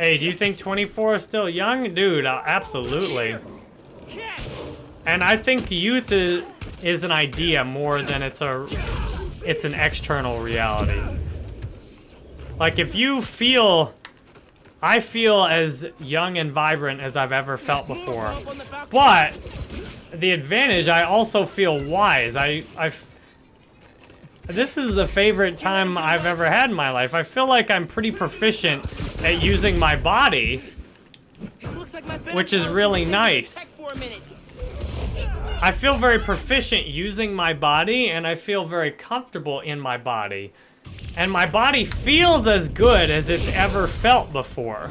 Hey, do you think 24 is still young? Dude, uh, absolutely. And I think youth is, is an idea more than it's a it's an external reality. Like if you feel I feel as young and vibrant as I've ever felt before. But the advantage, I also feel wise. I I this is the favorite time I've ever had in my life. I feel like I'm pretty proficient at using my body, which is really nice. I feel very proficient using my body, and I feel very comfortable in my body. And my body feels as good as it's ever felt before.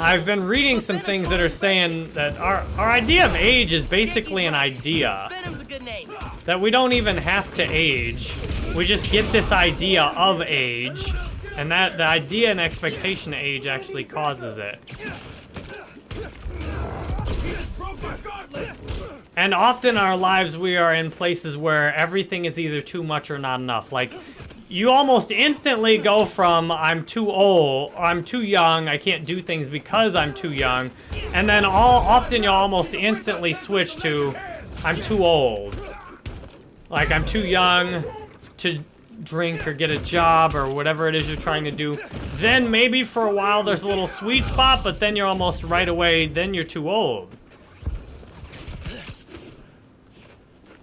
I've been reading some things that are saying that our, our idea of age is basically an idea. That we don't even have to age. We just get this idea of age. And that the idea and expectation of age actually causes it. And often in our lives we are in places where everything is either too much or not enough. Like, you almost instantly go from I'm too old, I'm too young, I can't do things because I'm too young, and then all often you'll almost instantly switch to I'm too old. Like I'm too young to drink or get a job or whatever it is you're trying to do. Then maybe for a while there's a little sweet spot, but then you're almost right away, then you're too old.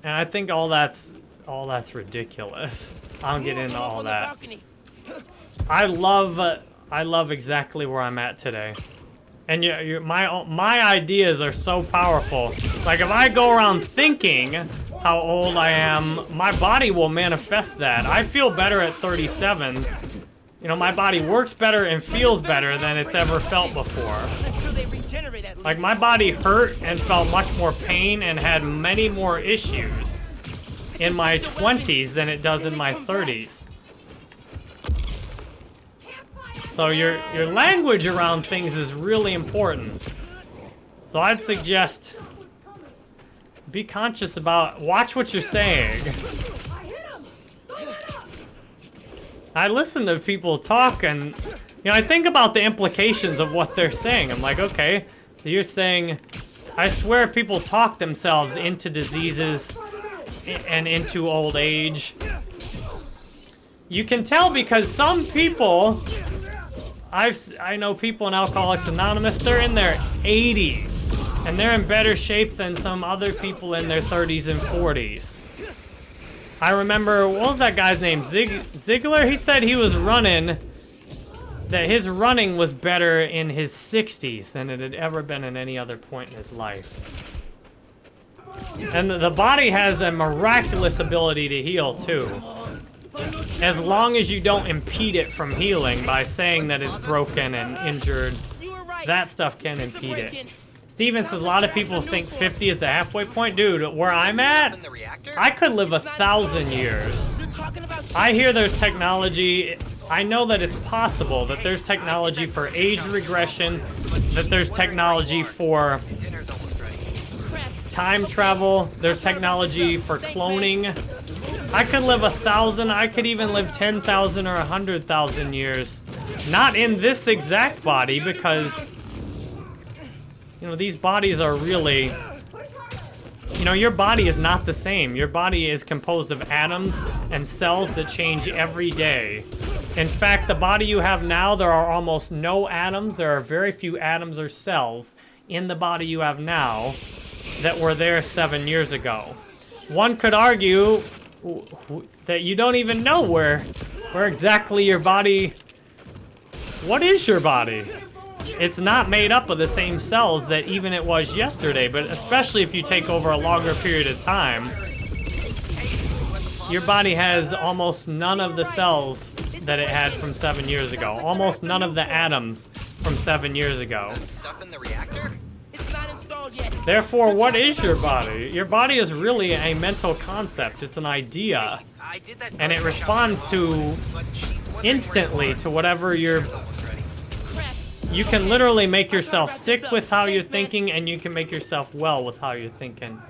And I think all that's all that's ridiculous. I don't get into all that. I love uh, I love exactly where I'm at today. And you, you, my my ideas are so powerful. Like if I go around thinking how old I am, my body will manifest that. I feel better at 37. You know, my body works better and feels better than it's ever felt before. Like my body hurt and felt much more pain and had many more issues in my 20s than it does in my 30s. So your, your language around things is really important. So I'd suggest be conscious about, watch what you're saying. I listen to people talk and, you know, I think about the implications of what they're saying. I'm like, okay, so you're saying, I swear people talk themselves into diseases and into old age. You can tell because some people, I've I know people in Alcoholics Anonymous, they're in their 80s, and they're in better shape than some other people in their 30s and 40s. I remember, what was that guy's name? Zig Ziglar? He said he was running, that his running was better in his 60s than it had ever been in any other point in his life. And the body has a miraculous ability to heal, too. As long as you don't impede it from healing by saying that it's broken and injured, that stuff can impede it. Steven says a lot of people think 50 is the halfway point. Dude, where I'm at, I could live a thousand years. I hear there's technology, I know that it's possible that there's technology for age regression, that there's technology for time travel. There's technology for cloning. I could live a thousand. I could even live 10,000 or 100,000 years. Not in this exact body because, you know, these bodies are really... You know, your body is not the same. Your body is composed of atoms and cells that change every day. In fact, the body you have now, there are almost no atoms. There are very few atoms or cells in the body you have now that were there seven years ago. One could argue that you don't even know where, where exactly your body... What is your body? It's not made up of the same cells that even it was yesterday, but especially if you take over a longer period of time, your body has almost none of the cells that it had from seven years ago. Almost none of the atoms from seven years ago. Stuff in the reactor? Therefore, what is your body? Your body is really a mental concept. It's an idea. And it responds to instantly to whatever you're... You can literally make yourself sick with how you're thinking, and you can make yourself well with how you're thinking.